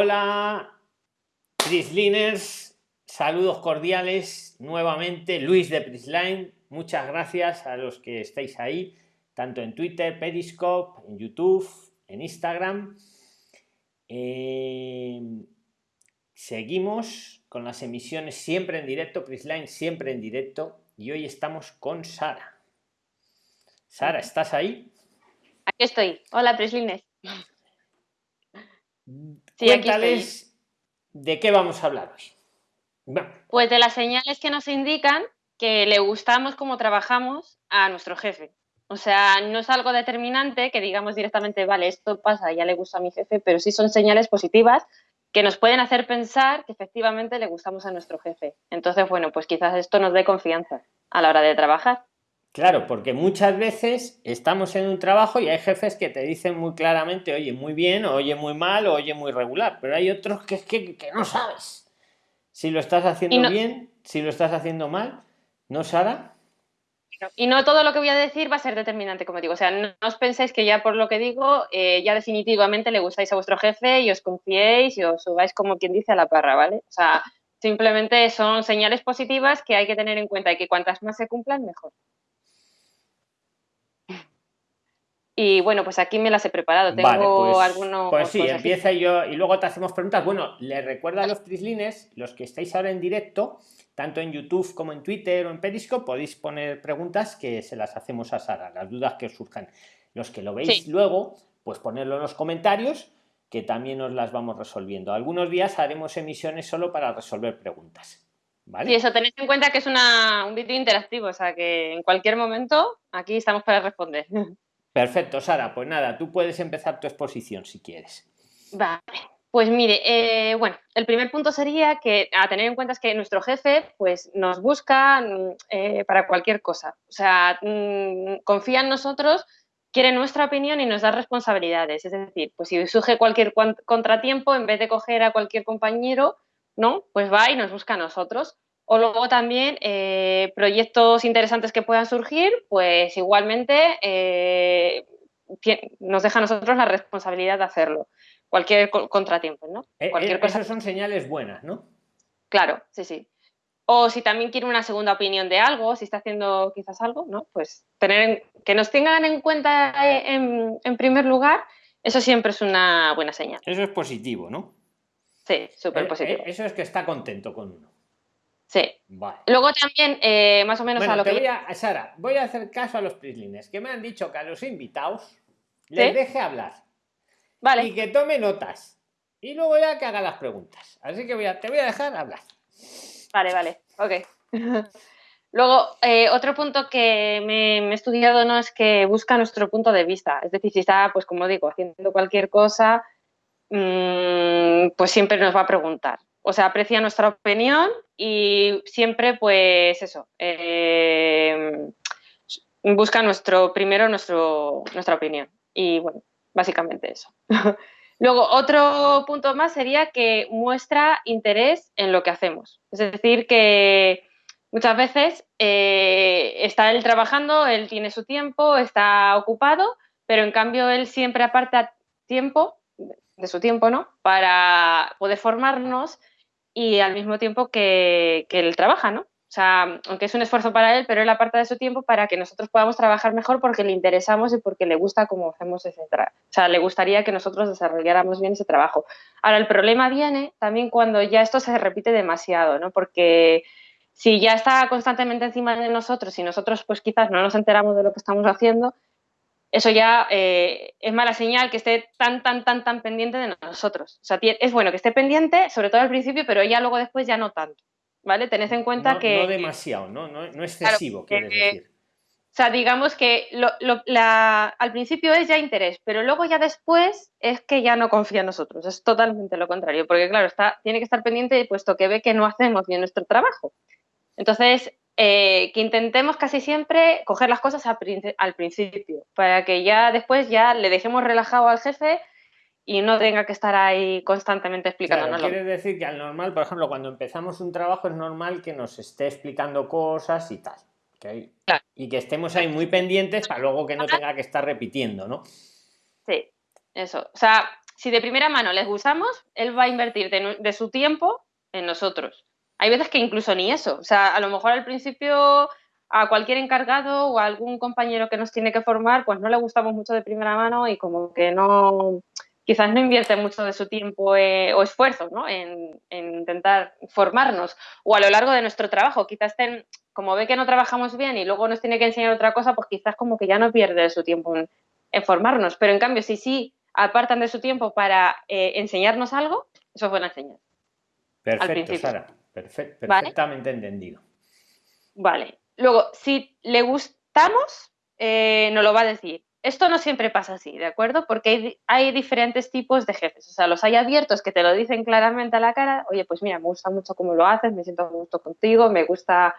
Hola, Prisliners, saludos cordiales nuevamente. Luis de Prisline, muchas gracias a los que estáis ahí, tanto en Twitter, Periscope, en YouTube, en Instagram. Eh, seguimos con las emisiones siempre en directo, Prisline siempre en directo, y hoy estamos con Sara. Sara, ¿estás ahí? Aquí estoy. Hola, Prislines. Sí, aquí de qué vamos a hablar hoy. Pues de las señales que nos indican que le gustamos como trabajamos a nuestro jefe. O sea, no es algo determinante que digamos directamente, vale, esto pasa, ya le gusta a mi jefe, pero sí son señales positivas que nos pueden hacer pensar que efectivamente le gustamos a nuestro jefe. Entonces, bueno, pues quizás esto nos dé confianza a la hora de trabajar. Claro, porque muchas veces estamos en un trabajo y hay jefes que te dicen muy claramente, oye, muy bien, oye, muy mal, o oye, muy regular, pero hay otros que es que, no sabes si lo estás haciendo bien, si lo estás haciendo mal, ¿no, Sara? Y no todo lo que voy a decir va a ser determinante, como digo. O sea, no os penséis que ya por lo que digo, eh, ya definitivamente le gustáis a vuestro jefe y os confiéis y os subáis como quien dice a la parra, ¿vale? O sea, simplemente son señales positivas que hay que tener en cuenta y que cuantas más se cumplan, mejor. Y bueno, pues aquí me las he preparado. Tengo pues, algunos. Pues sí, empieza yo y luego te hacemos preguntas. Bueno, les recuerdo a los trislines, los que estáis ahora en directo, tanto en YouTube como en Twitter o en Periscope, podéis poner preguntas que se las hacemos a Sara, las dudas que os surjan. Los que lo veis luego, pues ponerlo en los comentarios, que también os las vamos resolviendo. Algunos días haremos emisiones solo para resolver preguntas. ¿Vale? Y eso tenéis en cuenta que es una, un vídeo interactivo, o sea que en cualquier momento aquí estamos para responder. Perfecto, Sara. Pues nada, tú puedes empezar tu exposición si quieres. Vale. Pues mire, eh, bueno, el primer punto sería que a tener en cuenta es que nuestro jefe pues nos busca mm, eh, para cualquier cosa. O sea, mm, confía en nosotros, quiere nuestra opinión y nos da responsabilidades. Es decir, pues si surge cualquier contratiempo, en vez de coger a cualquier compañero, ¿no? Pues va y nos busca a nosotros. O luego también eh, proyectos interesantes que puedan surgir, pues igualmente eh, nos deja a nosotros la responsabilidad de hacerlo. Cualquier contratiempo, ¿no? Eh, Cualquier cosa. Esas son señales buenas, ¿no? Claro, sí, sí. O si también quiere una segunda opinión de algo, si está haciendo quizás algo, ¿no? Pues tener que nos tengan en cuenta en, en primer lugar, eso siempre es una buena señal. Eso es positivo, ¿no? Sí, súper positivo. Eso es que está contento con uno. Sí. Luego también, eh, más o menos a lo que... Voy a, Sara, voy a hacer caso a los prislines, que me han dicho que a los invitados les deje hablar. Vale. Y que tome notas. Y luego ya que haga las preguntas. Así que voy a, te voy a dejar hablar. Vale, vale. Ok. Luego, eh, otro punto que me, he estudiado no es que busca nuestro punto de vista. Es decir, si está, pues como digo, haciendo cualquier cosa, mm, pues siempre nos va a preguntar o sea, aprecia nuestra opinión y siempre, pues eso, eh, busca nuestro, primero nuestro, nuestra opinión. Y bueno, básicamente eso. Luego, otro punto más sería que muestra interés en lo que hacemos. Es decir, que muchas veces eh, está él trabajando, él tiene su tiempo, está ocupado, pero en cambio él siempre aparta tiempo, de su tiempo, ¿no? Para poder formarnos y al mismo tiempo que, que él trabaja, ¿no? O sea, aunque es un esfuerzo para él, pero él aparta de su tiempo para que nosotros podamos trabajar mejor porque le interesamos y porque le gusta cómo hacemos ese trabajo. O sea, le gustaría que nosotros desarrolláramos bien ese trabajo. Ahora, el problema viene también cuando ya esto se repite demasiado, ¿no? Porque si ya está constantemente encima de nosotros y nosotros pues quizás no nos enteramos de lo que estamos haciendo, eso ya eh, es mala señal que esté tan, tan, tan, tan pendiente de nosotros. O sea, es bueno que esté pendiente, sobre todo al principio, pero ya luego después ya no tanto. ¿Vale? Tened en cuenta que... No demasiado, ¿no? No, no excesivo, quieres decir. O sea, digamos que al principio es ya interés, pero luego ya después es que ya no confía en nosotros. Es totalmente lo contrario, porque claro, está, tiene que estar pendiente puesto que ve que no hacemos bien nuestro trabajo. Entonces, eh, que intentemos casi siempre coger las cosas al, principio, para que ya después ya le dejemos relajado al jefe y no tenga que estar ahí constantemente explicándonos. Claro, quiere decir que al normal, por ejemplo, cuando empezamos un trabajo es normal que nos esté explicando cosas y tal. Y que estemos ahí muy pendientes para luego que no tenga que estar repitiendo, ¿no? Sí, eso. O sea, si de primera mano les gustamos, él va a invertir de, su tiempo en nosotros. Hay veces que incluso ni eso. O sea, a lo mejor al principio a cualquier encargado o a algún compañero que nos tiene que formar, pues no le gustamos mucho de primera mano y como que no, quizás no invierte mucho de su tiempo eh, o esfuerzo ¿no? en, intentar formarnos o a lo largo de nuestro trabajo. Quizás como ve que no trabajamos bien y luego nos tiene que enseñar otra cosa, pues quizás como que ya no pierde su tiempo en, formarnos. Pero en cambio, si sí apartan de su tiempo para eh, enseñarnos algo, eso es buena enseñar. Perfecto, Sara. Perfectamente entendido. Vale. Luego, si le gustamos, eh, nos lo va a decir. Esto no siempre pasa así, ¿de acuerdo? Porque hay, diferentes tipos de jefes. O sea, los hay abiertos que te lo dicen claramente a la cara. Oye, pues mira, me gusta mucho cómo lo haces, me siento gusto contigo, me gusta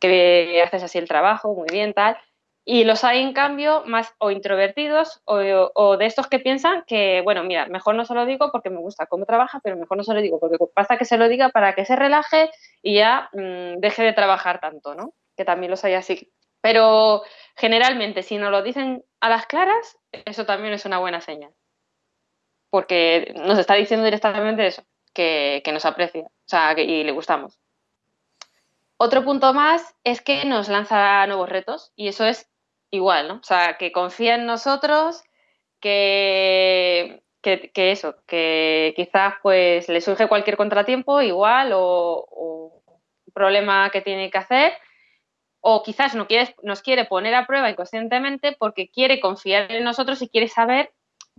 que haces así el trabajo, muy bien, tal. Y los hay, en cambio, más o introvertidos o, de estos que piensan que, bueno, mira, mejor no se lo digo porque me gusta cómo trabaja, pero mejor no se lo digo porque pasa que se lo diga para que se relaje y ya mm, deje de trabajar tanto, ¿no? Que también los hay así. Pero generalmente, si nos lo dicen a las claras, eso también es una buena señal. Porque nos está diciendo directamente eso, que, nos aprecia, o sea, que, y le gustamos. Otro punto más es que nos lanza nuevos retos y eso es igual, ¿no? O sea, que confía en nosotros, que, que, eso, que quizás pues le surge cualquier contratiempo igual o, o problema que tiene que hacer o quizás no quiere, nos quiere poner a prueba inconscientemente porque quiere confiar en nosotros y quiere saber,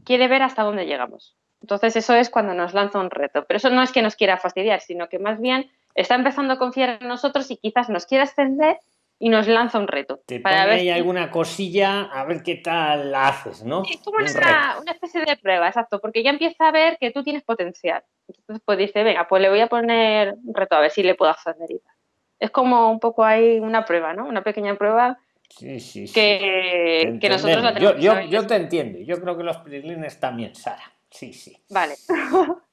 quiere ver hasta dónde llegamos. Entonces eso es cuando nos lanza un reto. Pero eso no es que nos quiera fastidiar, sino que más bien está empezando a confiar en nosotros y quizás nos quiera extender y nos lanza un reto. Te para ver ahí alguna cosilla a ver qué tal la haces, ¿no? es como una, una, especie de prueba, exacto, porque ya empieza a ver que tú tienes potencial. Entonces pues dice, venga, pues le voy a poner un reto a ver si le puedo hacer es como un poco ahí una prueba, ¿no? Una pequeña prueba sí, sí, sí. Que, nosotros la tenemos. Yo, yo, te entiendo, yo creo que los prilines también, Sara. Sí, sí. Vale.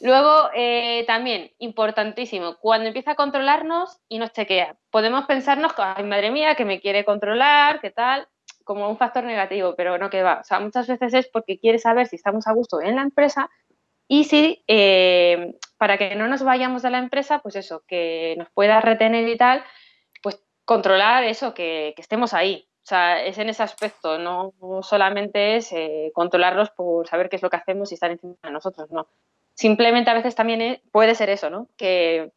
Luego, eh, también, importantísimo, cuando empieza a controlarnos y nos chequea, podemos pensarnos, ay, madre mía, que me quiere controlar, qué tal, como un factor negativo, pero no que va. O sea, muchas veces es porque quiere saber si estamos a gusto en la empresa y si eh, para que no nos vayamos de la empresa, pues eso, que nos pueda retener y tal, pues controlar eso, que, estemos ahí. O sea, es en ese aspecto, no solamente es eh, controlarlos por saber qué es lo que hacemos y estar encima de nosotros, no. Simplemente a veces también puede ser eso, ¿no? Que,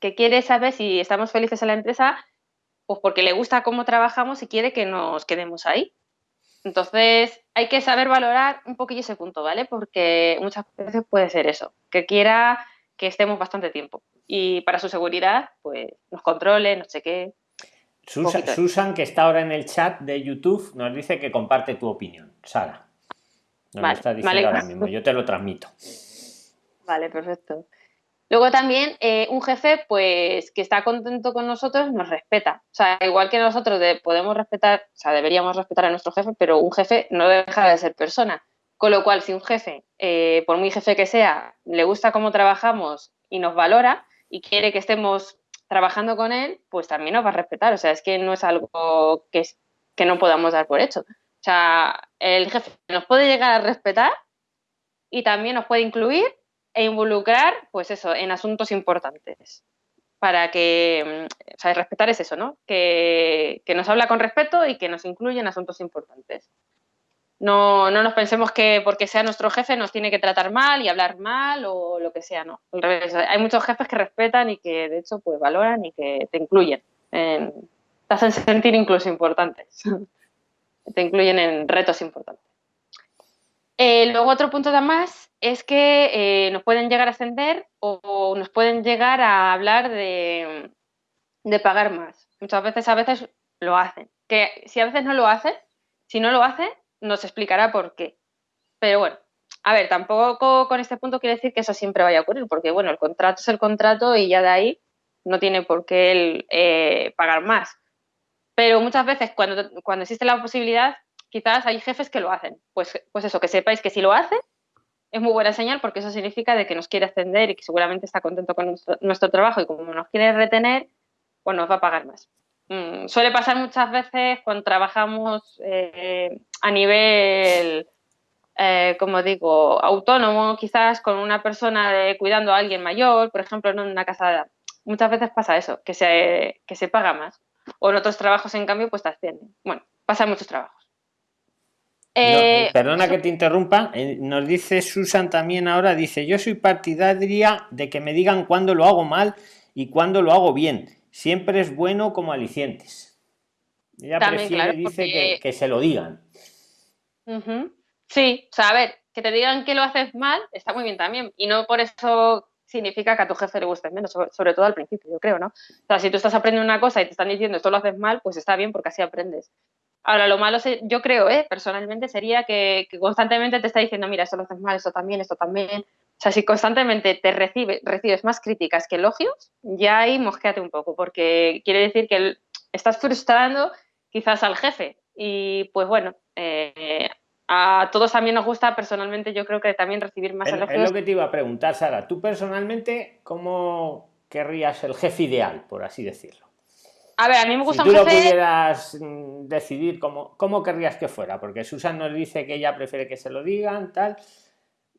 que quiere saber si estamos felices en la empresa, pues porque le gusta cómo trabajamos y quiere que nos quedemos ahí. Entonces, hay que saber valorar un poquillo ese punto, ¿vale? Porque muchas veces puede ser eso, que quiera que estemos bastante tiempo. Y para su seguridad, pues nos controle, no sé qué. Susan, que está ahora en el chat de YouTube, nos dice que comparte tu opinión. Sara. Nos lo está diciendo ahora mismo, yo te lo transmito. Vale, perfecto. Luego también eh, un jefe, pues, que está contento con nosotros, nos respeta. O sea, igual que nosotros podemos respetar, o sea, deberíamos respetar a nuestro jefe, pero un jefe no deja de ser persona. Con lo cual, si un jefe, eh, por muy jefe que sea, le gusta cómo trabajamos y nos valora y quiere que estemos trabajando con él, pues también nos va a respetar. O sea, es que no es algo que, que no podamos dar por hecho. O sea, el jefe nos puede llegar a respetar y también nos puede incluir e involucrar, pues eso, en asuntos importantes. Para que, mm, sea, respetar es eso, ¿no? Que, nos habla con respeto y que nos incluye en asuntos importantes. No, no nos pensemos que porque sea nuestro jefe nos tiene que tratar mal y hablar mal o lo que sea, no. Al revés, hay muchos jefes que respetan y que de hecho pues valoran y que te incluyen. te hacen sentir incluso importantes. te incluyen en retos importantes. Eh, luego otro punto más es que eh, nos pueden llegar a ascender o, nos pueden llegar a hablar de, pagar más. Muchas veces a veces lo hacen. Que si a veces no lo hacen, si no lo hacen, nos explicará por qué. Pero bueno, a ver, tampoco con este punto quiere decir que eso siempre vaya a ocurrir, porque bueno, el contrato es el contrato y ya de ahí no tiene por qué él eh, pagar más. Pero muchas veces cuando, cuando existe la posibilidad, quizás hay jefes que lo hacen. Pues, pues eso, que sepáis que si lo hace, es muy buena señal porque eso significa de que nos quiere ascender y que seguramente está contento con nuestro, trabajo y como nos quiere retener, pues nos va a pagar más. Mm, suele pasar muchas veces cuando trabajamos eh, a nivel eh, como digo, autónomo, quizás con una persona de, cuidando a alguien mayor, por ejemplo, en una casa, muchas veces pasa eso, que se, que se paga más. O en otros trabajos, en cambio, pues te ascienden. Bueno, pasa en muchos trabajos. Eh, perdona que te interrumpa, eh, nos dice Susan también ahora, dice, yo soy partidaria de que me digan cuándo lo hago mal y cuándo lo hago bien. Siempre es bueno como alicientes. Ella prefiere, dice que, se lo digan. Sí, o sea, a ver, que te digan que lo haces mal está muy bien también. Y no por eso significa que a tu jefe le guste menos, sobre, todo al principio, yo creo, ¿no? O sea, si tú estás aprendiendo una cosa y te están diciendo esto lo haces mal, pues está bien porque así aprendes. Ahora, lo malo, yo creo, ¿eh? personalmente, sería que, constantemente te está diciendo, mira, esto lo haces mal, esto también, esto también. O sea, si constantemente te recibe, recibes más críticas que elogios, ya ahí mosqueate un poco, porque quiere decir que estás frustrando quizás al jefe. Y pues bueno, eh, a todos también nos gusta, personalmente, yo creo que también recibir más elogios. Es lo que te iba a preguntar, Sara. Tú personalmente, ¿cómo querrías el jefe ideal, por así decirlo? A ver, a mí me gusta si tú lo pudieras mm, decidir, ¿cómo, ¿cómo querrías que fuera? Porque Susan nos dice que ella prefiere que se lo digan, tal.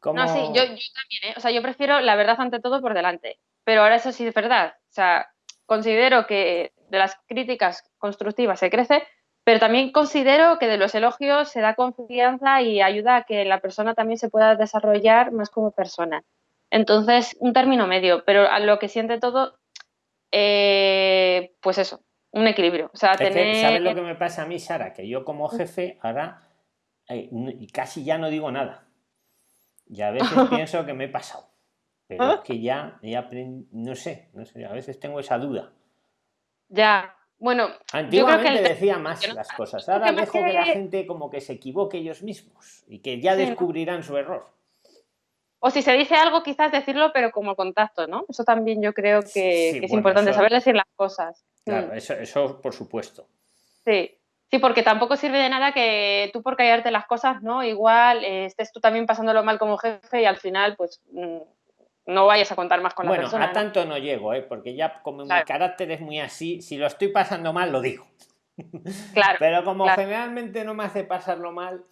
No, sí, yo, también, ¿eh? O sea, yo prefiero la verdad ante todo por delante. Pero ahora eso sí es verdad. O sea, considero que de las críticas constructivas se crece, pero también considero que de los elogios se da confianza y ayuda a que la persona también se pueda desarrollar más como persona. Entonces, un término medio, pero a lo que siente todo, eh, pues eso, un equilibrio. O sea, ¿Sabes lo que me pasa a mí, Sara? Que yo como jefe ahora eh, casi ya no digo nada. Y a veces pienso que me he pasado. Pero es que ya, ya no sé, no sé, a veces tengo esa duda. Ya, bueno, antiguamente yo decía más las cosas. Ahora dejo que la gente como que se equivoque ellos mismos y que ya descubrirán su error. O si se dice algo, quizás decirlo, pero como contacto, ¿no? Eso también yo creo que, es importante, saber decir las cosas. Claro, mm. eso, eso por supuesto. Sí, sí, porque tampoco sirve de nada que tú por callarte las cosas, ¿no? Igual eh, estés tú también pasándolo mal como jefe y al final, pues, mm, no vayas a contar más con la persona. Bueno, a tanto no llego, ¿eh? Porque ya como mi carácter es muy así, si lo estoy pasando mal, lo digo. Claro. Pero como generalmente no me hace pasarlo mal,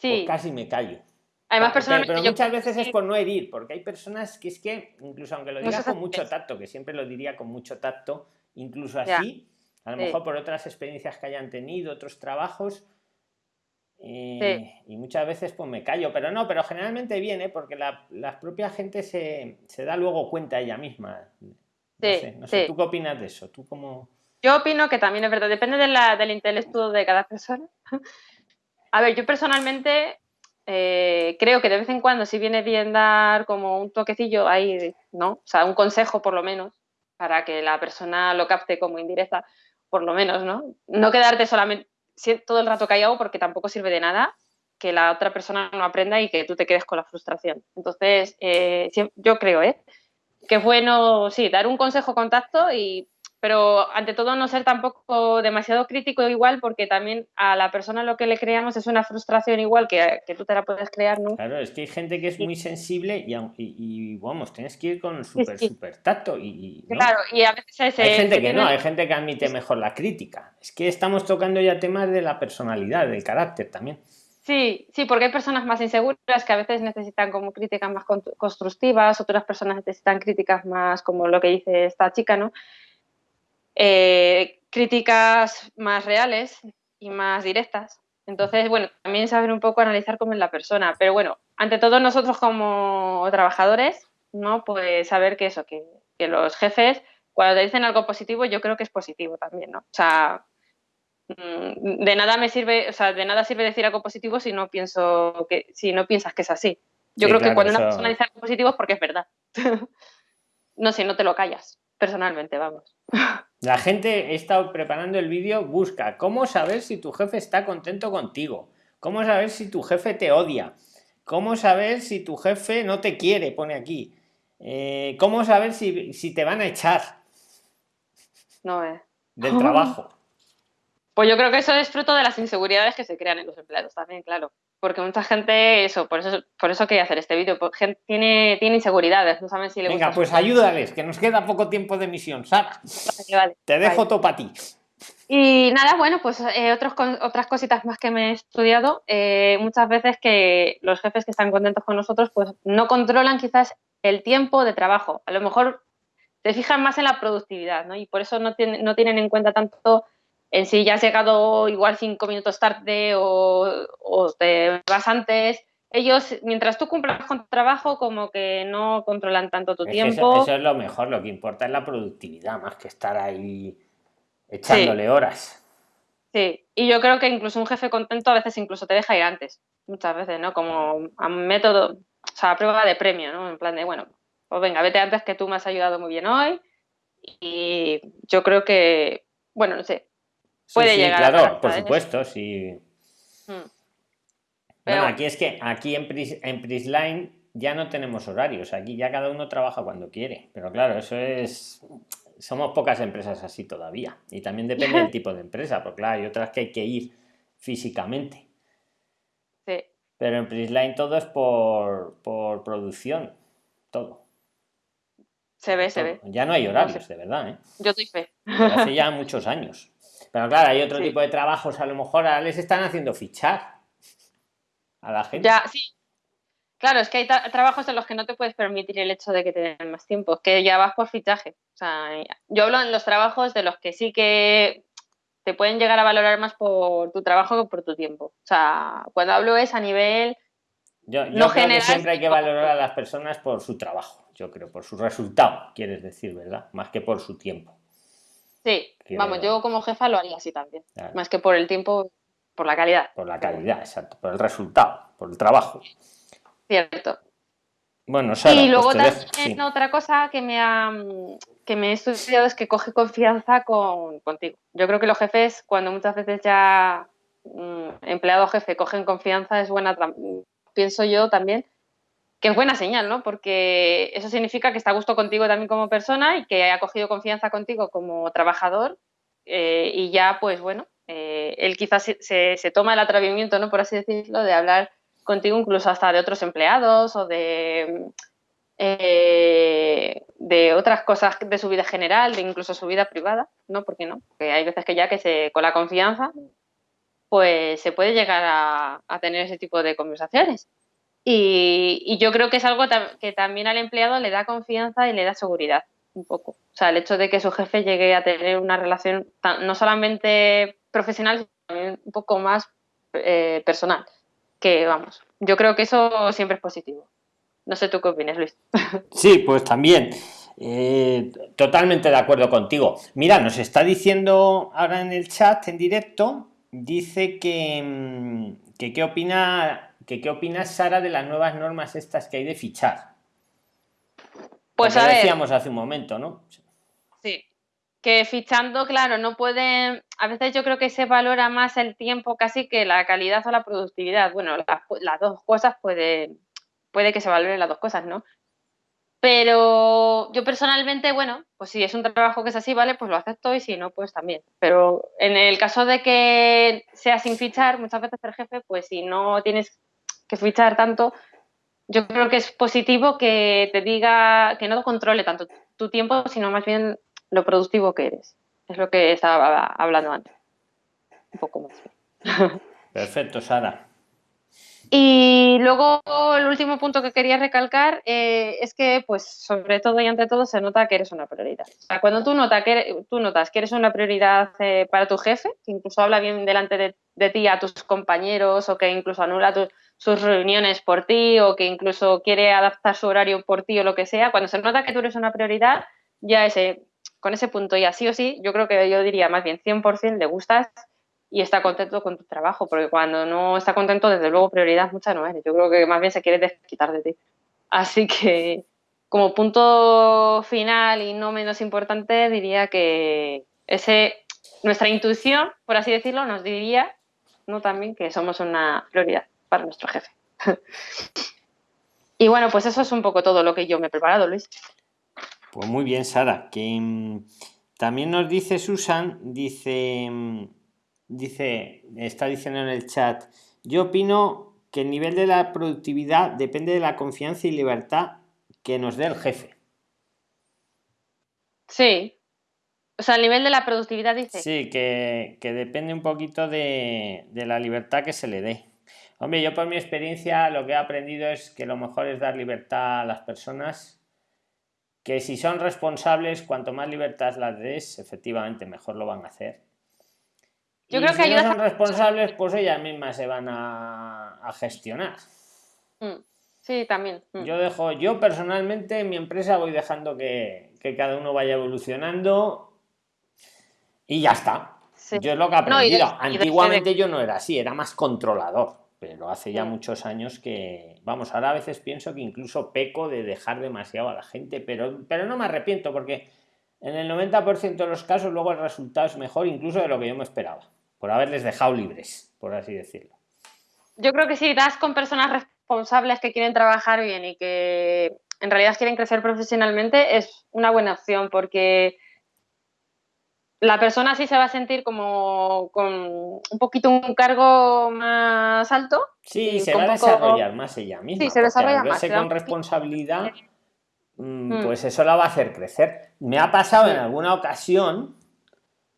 pues casi me callo. Además, personas pero, muchas veces es por no herir, porque hay personas que es que, incluso aunque lo digas con mucho tacto, que siempre lo diría con mucho tacto, incluso así, a lo mejor por otras experiencias que hayan tenido, otros trabajos, eh, y muchas veces pues me callo, pero no, pero generalmente viene porque la, propia gente se, da luego cuenta ella misma. No sé, ¿tú qué opinas de eso? ¿Tú cómo... Yo opino que también es verdad, depende de la, del intelecto de cada persona. A ver, yo personalmente eh, creo que de vez en cuando si viene bien dar como un toquecillo ahí, ¿no? O sea, un consejo por lo menos, para que la persona lo capte como indirecta, por lo menos, ¿no? No quedarte solamente todo el rato callado porque tampoco sirve de nada que la otra persona no aprenda y que tú te quedes con la frustración. Entonces, eh, yo creo, ¿eh? Que es bueno, sí, dar un consejo contacto y pero ante todo no ser tampoco demasiado crítico igual porque también a la persona lo que le creamos es una frustración igual que, que tú te la puedes crear, ¿no? Claro, es que hay gente que es muy sensible y, y, vamos, tienes que ir con súper, súper tacto y... Claro, y a veces... Hay gente que no, hay gente que admite mejor la crítica. Es que estamos tocando ya temas de la personalidad, del carácter también. Sí, sí, porque hay personas más inseguras que a veces necesitan como críticas más constructivas, otras personas necesitan críticas más como lo que dice esta chica, ¿no? Eh, críticas más reales y más directas. Entonces, bueno, también saber un poco analizar cómo es la persona. Pero bueno, ante todo nosotros como trabajadores, ¿no? Pues saber que eso, que, los jefes, cuando te dicen algo positivo, yo creo que es positivo también, ¿no? O sea, mm, de nada me sirve, o sea, de nada sirve decir algo positivo si no pienso que, si no piensas que es así. Yo creo que cuando una persona dice algo positivo es porque es verdad. no sé, no te lo callas, personalmente, vamos. La gente, he estado preparando el vídeo, busca cómo saber si tu jefe está contento contigo, cómo saber si tu jefe te odia, cómo saber si tu jefe no te quiere, pone aquí, eh, cómo saber si, si, te van a echar no, eh. del trabajo. Pues yo creo que eso es fruto de las inseguridades que se crean en los empleados también, claro. Porque mucha gente, eso, por eso, por eso quería hacer este vídeo, tiene, tiene inseguridades, no saben si le Venga, pues ayúdales, que nos queda poco tiempo de emisión, Sara. Te dejo todo para ti. Y nada, bueno, pues eh, otros, otras cositas más que me he estudiado. Eh, muchas veces que los jefes que están contentos con nosotros, pues no controlan quizás el tiempo de trabajo. A lo mejor se fijan más en la productividad, ¿no? Y por eso no, no tienen en cuenta tanto en si ya has llegado igual cinco minutos tarde o, o te vas antes ellos, mientras tú cumplas con tu trabajo, como que no controlan tanto tu tiempo. Eso, es lo mejor, lo que importa es la productividad, más que estar ahí echándole horas. Sí, y yo creo que incluso un jefe contento a veces incluso te deja ir antes, muchas veces, ¿no? Como a método, o sea, a prueba de premio, ¿no? En plan de, bueno, pues venga, vete antes que tú me has ayudado muy bien hoy y yo creo que, bueno, no sé, puede llegar. Claro, por supuesto, sí. Hmm. Bueno, aquí es que aquí en, en Prisline ya no tenemos horarios, aquí ya cada uno trabaja cuando quiere, pero claro, eso es... Somos pocas empresas así todavía y también depende del tipo de empresa, porque claro, hay otras que hay que ir físicamente. Sí. Pero en Prisline todo es por, por producción, todo. Se ve, se ve. Ya no hay horarios, de verdad. ¿eh? Yo estoy fe. hace ya muchos años. Pero claro, hay otro tipo de trabajos, a lo mejor ahora les están haciendo fichar a la gente. Ya, sí. Claro, es que hay trabajos en los que no te puedes permitir el hecho de que te den más tiempo, que ya vas por fichaje. O sea, yo hablo en los trabajos de los que sí que te pueden llegar a valorar más por tu trabajo que por tu tiempo. O sea, cuando hablo es a nivel yo, no creo que siempre hay que valorar a las personas por su trabajo, yo creo, por su resultado, quieres decir, ¿verdad? Más que por su tiempo. Sí, vamos, yo como jefa lo haría así también. Más que por el tiempo, por la calidad. Por la calidad, exacto. Por el resultado, por el trabajo. Cierto. Bueno, Sara, Y luego también otra cosa que me, ha, que me he estudiado es que coge confianza con, contigo. Yo creo que los jefes, cuando muchas veces ya mm, empleado jefe cogen confianza, es buena, pienso yo también, que es buena señal, ¿no? Porque eso significa que está a gusto contigo también como persona y que ha cogido confianza contigo como trabajador eh, y ya, pues bueno, eh, él quizás se, toma el atrevimiento, ¿no? por así decirlo, de hablar contigo incluso hasta de otros empleados o de, eh, otras cosas de su vida general, de incluso su vida privada, ¿no? ¿Por qué no? Porque hay veces que ya que se, con la confianza, pues se puede llegar a, tener ese tipo de conversaciones. Y, yo creo que es algo que también al empleado le da confianza y le da seguridad, un poco. O sea, el hecho de que su jefe llegue a tener una relación no solamente profesional, también un poco más eh, personal. Que vamos, yo creo que eso siempre es positivo. No sé tú qué opinas, Luis. Sí, pues también. Eh, totalmente de acuerdo contigo. Mira, nos está diciendo ahora en el chat en directo, dice que, mm, que qué opina que qué opina Sara de las nuevas normas estas que hay de fichar. Pues a decíamos hace un momento, ¿no? Sí, que fichando, claro, no pueden, a veces yo creo que se valora más el tiempo casi que la calidad o la productividad. Bueno, las, dos cosas puede, puede que se valoren las dos cosas, ¿no? Pero yo personalmente, bueno, pues si es un trabajo que es así, vale, pues lo acepto y si no, pues también. Pero en el caso de que sea sin fichar, muchas veces el jefe, pues si no tienes que fichar tanto, yo creo que es positivo que te diga, que no controle tanto tu tiempo, sino más bien lo productivo que eres. Es lo que estaba hablando antes. Un poco más. Perfecto, Sara. Y luego el último punto que quería recalcar eh, es que, pues, sobre todo y ante todo, se nota que eres una prioridad. cuando tú, nota que tú notas que eres una prioridad eh, para tu jefe, que incluso habla bien delante de, ti a tus compañeros o que incluso anula sus reuniones por ti o que incluso quiere adaptar su horario por ti o lo que sea, cuando se nota que tú eres una prioridad, ya ese, con ese punto ya sí o sí, yo creo que yo diría más bien 100% le gustas y está contento con tu trabajo, porque cuando no está contento, desde luego prioridad mucha no eres. Yo creo que más bien se quiere desquitar de ti. Así que como punto final y no menos importante, diría que ese, nuestra intuición, por así decirlo, nos diría ¿no? también que somos una prioridad para nuestro jefe. y bueno, pues eso es un poco todo lo que yo me he preparado, Luis. Pues muy bien, Sara. Que mm, también nos dice Susan, dice, mm, dice, está diciendo en el chat, yo opino que el nivel de la productividad depende de la confianza y libertad que nos dé el jefe. Sí, O sea, el nivel de la productividad dice. Sí, que, que depende un poquito de, de, la libertad que se le dé. Hombre, yo por mi experiencia lo que he aprendido es que lo mejor es dar libertad a las personas, que si son responsables, cuanto más libertad las des, efectivamente mejor lo van a hacer. Yo creo que si no son responsables, pues ellas mismas se van a, a gestionar. Mm, sí, también. Mm. Yo dejo, yo personalmente en mi empresa voy dejando que, que cada uno vaya evolucionando y ya está. Yo es lo que he aprendido. Antiguamente yo no era así, era más controlador, pero hace ya muchos años que, vamos, ahora a veces pienso que incluso peco de dejar demasiado a la gente, pero, pero no me arrepiento porque en el 90% de los casos luego el resultado es mejor incluso de lo que yo me esperaba, por haberles dejado libres, por así decirlo. Yo creo que si das con personas responsables que quieren trabajar bien y que en realidad quieren crecer profesionalmente, es una buena opción porque la persona sí se va a sentir como con un poquito un cargo más alto. Sí, se va a desarrollar más ella misma. Sí, se desarrolla más. con responsabilidad, mm, mm. pues eso la va a hacer crecer. Me ha pasado en alguna ocasión,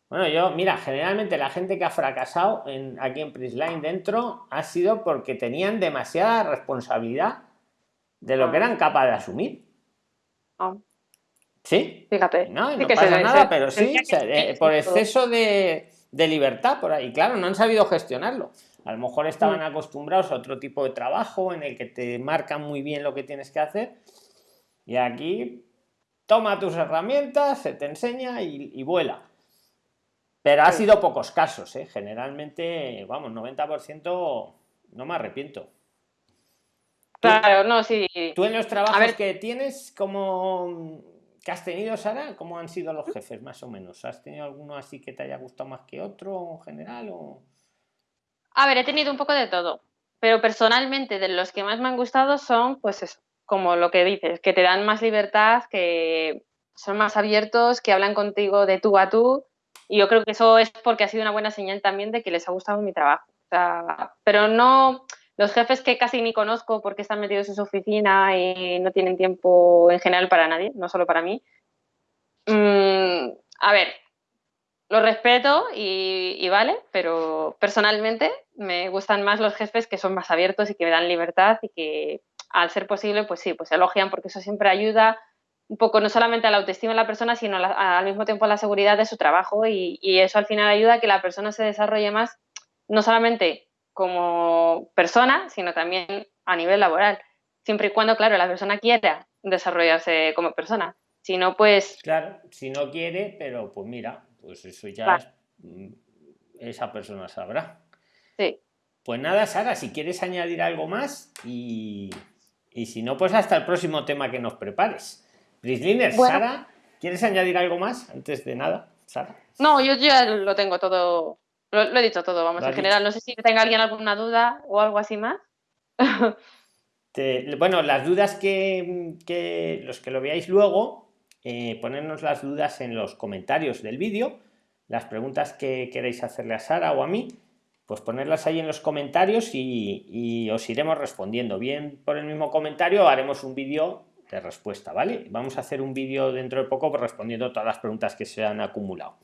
bueno, yo, mira, generalmente la gente que ha fracasado en, aquí en Prisline dentro ha sido porque tenían demasiada responsabilidad de lo que ah. eran capaces de asumir. Ah. Sí. Fíjate. No, no pasa nada, pero sí, eh, por exceso de, libertad por ahí. Claro, no han sabido gestionarlo. A lo mejor estaban mm. acostumbrados a otro tipo de trabajo en el que te marcan muy bien lo que tienes que hacer. Y aquí toma tus herramientas, se te enseña y, vuela. Pero ha sido pocos casos, ¿eh? generalmente, vamos, 90% no me arrepiento. Claro, no, sí. Tú en los trabajos que tienes, como ¿Qué has tenido, Sara? ¿Cómo han sido los jefes, más o menos? ¿Has tenido alguno así que te haya gustado más que otro en general? O... A ver, he tenido un poco de todo, pero personalmente de los que más me han gustado son, pues eso, como lo que dices, que te dan más libertad, que son más abiertos, que hablan contigo de tú a tú, y yo creo que eso es porque ha sido una buena señal también de que les ha gustado mi trabajo. O sea, pero no, los jefes que casi ni conozco porque están metidos en su oficina y no tienen tiempo en general para nadie, no solo para mí. Mm, a ver, lo respeto y, vale, pero personalmente me gustan más los jefes que son más abiertos y que me dan libertad y que al ser posible, pues sí, pues elogian porque eso siempre ayuda un poco no solamente a la autoestima de la persona, sino al mismo tiempo a la seguridad de su trabajo y, y, eso al final ayuda a que la persona se desarrolle más, no solamente como persona, sino también a nivel laboral. Siempre y cuando, claro, la persona quiera desarrollarse como persona. Si no, pues... Claro, si no quiere, pero pues mira, pues eso ya mm, esa persona sabrá. Sí. Pues nada, Sara, si quieres añadir algo más y, y si no, pues hasta el próximo tema que nos prepares. Prisliner, Sara, ¿quieres añadir algo más antes de nada, Sara? No, yo ya lo tengo todo lo, he dicho todo, vamos, en general. No sé si tenga alguien alguna duda o algo así más. bueno, las dudas que, los que lo veáis luego, eh, ponernos las dudas en los comentarios del vídeo, las preguntas que queréis hacerle a Sara o a mí, pues ponerlas ahí en los comentarios y, y os iremos respondiendo. Bien por el mismo comentario haremos un vídeo de respuesta, ¿vale? Vamos a hacer un vídeo dentro de poco respondiendo todas las preguntas que se han acumulado.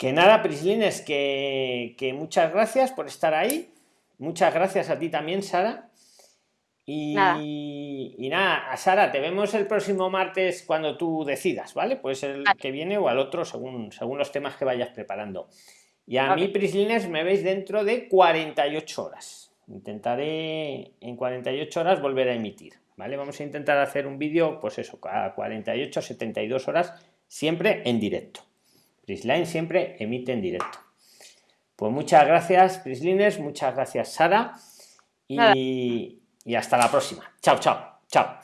Que nada, Prislines, que, que muchas gracias por estar ahí. Muchas gracias a ti también, Sara. Y nada. a Sara, te vemos el próximo martes cuando tú decidas, ¿vale? Pues el que viene o al otro, según, según los temas que vayas preparando. Y a mí, Prislines, me veis dentro de 48 horas. Intentaré en 48 horas volver a emitir, ¿vale? Vamos a intentar hacer un vídeo, pues eso, a 48, 72 horas, siempre en directo. Prisline siempre emite en directo. Pues muchas gracias, Prislines, muchas gracias, Sara. Y, y hasta la próxima. Chao, chao, chao.